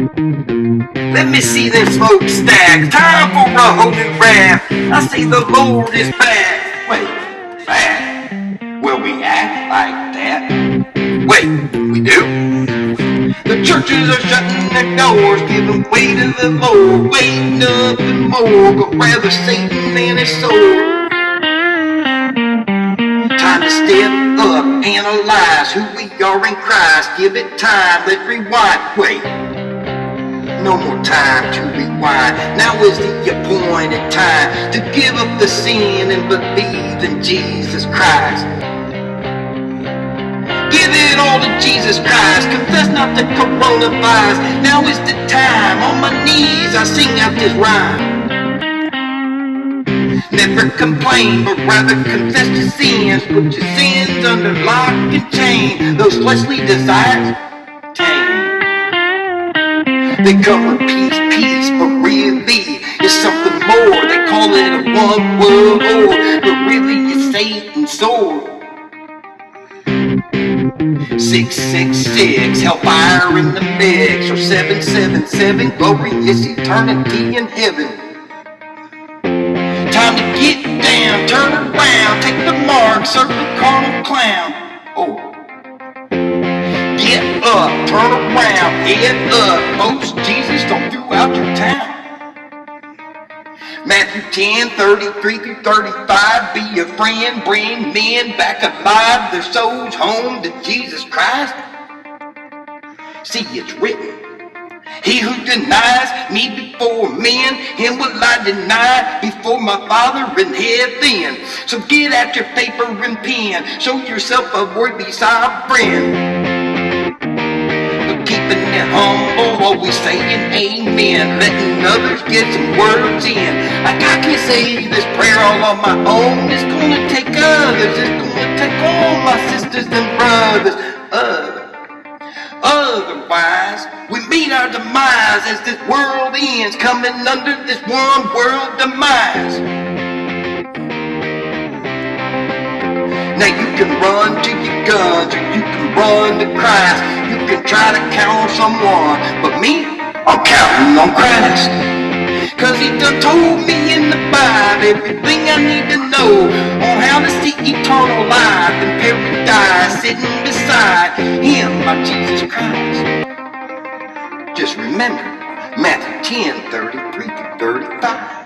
Let me see them smokestacks. Time for a holy wrath. I say the Lord is back. Wait, back? Will we act like that? Wait, we do? The churches are shutting their doors, giving way to the Lord, waiting nothing more, but rather Satan and his soul. Time to step up, analyze who we are in Christ. Give it time, let's rewind. Wait, no more time to rewind. Now is the appointed time to give up the sin and believe in Jesus Christ. Give it all to Jesus Christ. Confess not the coronavirus. Now is the time. On my knees, I sing out this rhyme. Never complain, but rather confess your sins. Put your sins under lock and chain. Those fleshly desires. They come with peace, peace, but really it's something more. They call it a one world war, but really it's Satan's sword. 666, hellfire in the mix, or 777, glorious eternity in heaven. Time to get down, turn around, take the mark, circle the up, turn around, head up, folks, Jesus don't throughout your town. Matthew 10, 33 through 35, be a friend, bring men back alive, their souls home to Jesus Christ. See, it's written. He who denies me before men, him will I deny before my Father in heaven. So get out your paper and pen, show yourself a worthy sovereign. Always saying amen, letting others get some words in. Like I can't say this prayer all on my own, it's gonna take others, it's gonna take all my sisters and brothers. Other. Otherwise, we meet our demise as this world ends, coming under this one world demise. Now you can run to your guns, or you can run to Christ. You can try to count on someone, but me, I'm counting on Christ. Cause he done told me in the Bible everything I need to know on how to see eternal life in paradise sitting beside him, my Jesus Christ. Just remember, Matthew 10, 33 to 35.